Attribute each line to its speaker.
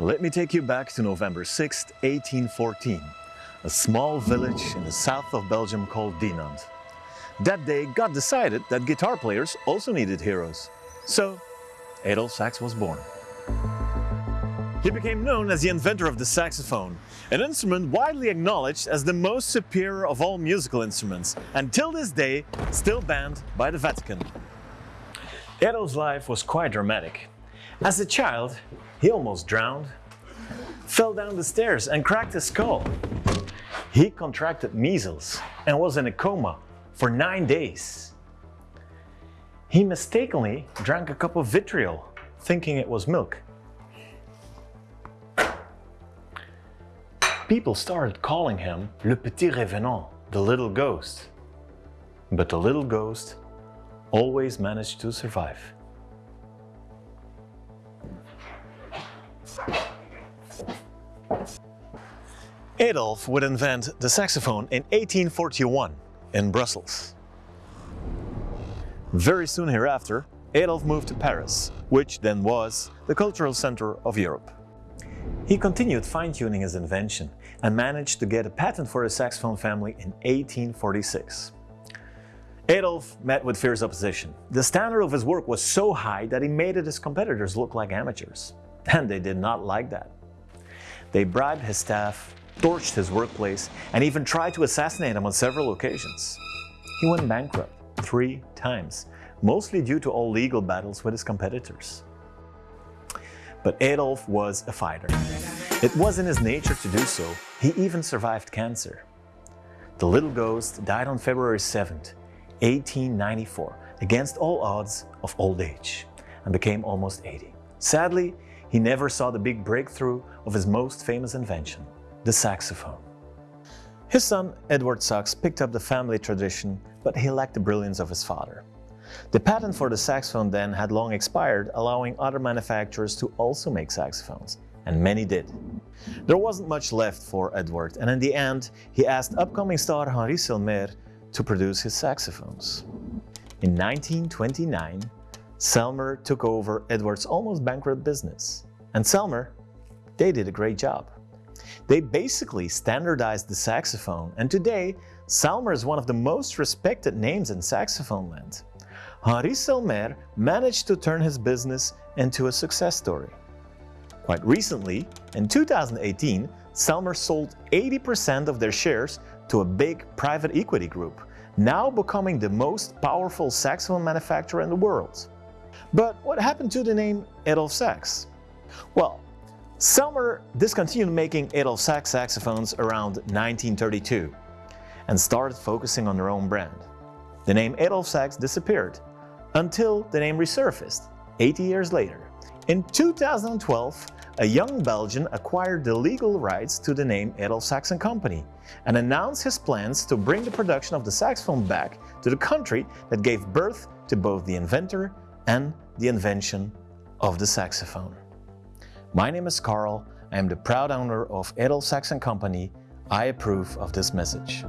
Speaker 1: Let me take you back to November 6, 1814, a small village in the south of Belgium called Dinant. That day, God decided that guitar players also needed heroes. So, Adolphe Sax was born. He became known as the inventor of the saxophone, an instrument widely acknowledged as the most superior of all musical instruments, and till this day, still banned by the Vatican. Adolphe's life was quite dramatic. As a child, he almost drowned, fell down the stairs and cracked his skull. He contracted measles and was in a coma for nine days. He mistakenly drank a cup of vitriol, thinking it was milk. People started calling him Le Petit Revenant, the little ghost. But the little ghost always managed to survive. Adolphe would invent the saxophone in 1841 in Brussels. Very soon hereafter, Adolphe moved to Paris, which then was the cultural center of Europe. He continued fine-tuning his invention and managed to get a patent for the saxophone family in 1846. Adolphe met with fierce opposition. The standard of his work was so high that he made his competitors look like amateurs. And they did not like that. They bribed his staff, torched his workplace, and even tried to assassinate him on several occasions. He went bankrupt three times, mostly due to all legal battles with his competitors. But Adolphe was a fighter. It was in his nature to do so. He even survived cancer. The little ghost died on February 7, 1894, against all odds of old age, and became almost 80. Sadly, he never saw the big breakthrough of his most famous invention, the saxophone. His son, Edward Sax, picked up the family tradition, but he lacked the brilliance of his father. The patent for the saxophone then had long expired, allowing other manufacturers to also make saxophones, and many did. There wasn't much left for Edward, and in the end, he asked upcoming star Henri Selmer to produce his saxophones. In 1929, Selmer took over Edward's almost bankrupt business. And Selmer, they did a great job. They basically standardized the saxophone, and today, Selmer is one of the most respected names in saxophone land. Henri Selmer managed to turn his business into a success story. Quite recently, in 2018, Selmer sold 80% of their shares to a big private equity group, now becoming the most powerful saxophone manufacturer in the world. But what happened to the name Adolphe Sax? Well, Selmer discontinued making Adolphe Sax saxophones around 1932 and started focusing on their own brand. The name Adolphe Sax disappeared until the name resurfaced 80 years later. In 2012, a young Belgian acquired the legal rights to the name Adolphe Sax & Company and announced his plans to bring the production of the saxophone back to the country that gave birth to both the inventor and the invention of the saxophone. My name is Carl, I am the proud owner of Adolphe Sax & Company. I approve of this message.